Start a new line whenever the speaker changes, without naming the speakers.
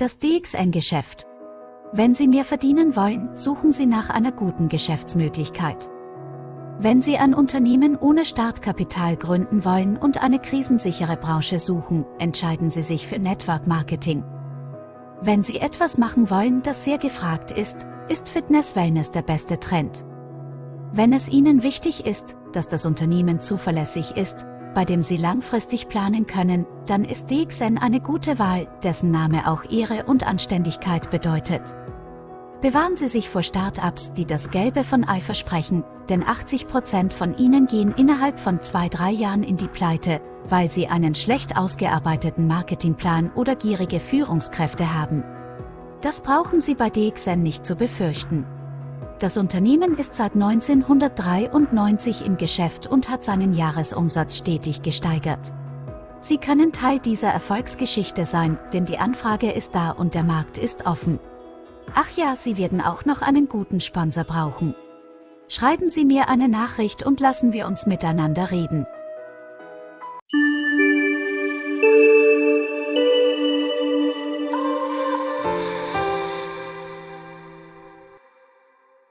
Das DXN-Geschäft. Wenn Sie mehr verdienen wollen, suchen Sie nach einer guten Geschäftsmöglichkeit. Wenn Sie ein Unternehmen ohne Startkapital gründen wollen und eine krisensichere Branche suchen, entscheiden Sie sich für Network Marketing. Wenn Sie etwas machen wollen, das sehr gefragt ist, ist Fitness Wellness der beste Trend. Wenn es Ihnen wichtig ist, dass das Unternehmen zuverlässig ist, bei dem Sie langfristig planen können, dann ist DXN eine gute Wahl, dessen Name auch Ehre und Anständigkeit bedeutet. Bewahren Sie sich vor Start-ups, die das Gelbe von Ei versprechen, denn 80% von ihnen gehen innerhalb von zwei, drei Jahren in die Pleite, weil sie einen schlecht ausgearbeiteten Marketingplan oder gierige Führungskräfte haben. Das brauchen Sie bei DXN nicht zu befürchten. Das Unternehmen ist seit 1993 im Geschäft und hat seinen Jahresumsatz stetig gesteigert. Sie können Teil dieser Erfolgsgeschichte sein, denn die Anfrage ist da und der Markt ist offen. Ach ja, Sie werden auch noch einen guten Sponsor brauchen. Schreiben Sie mir eine Nachricht und lassen wir uns miteinander reden.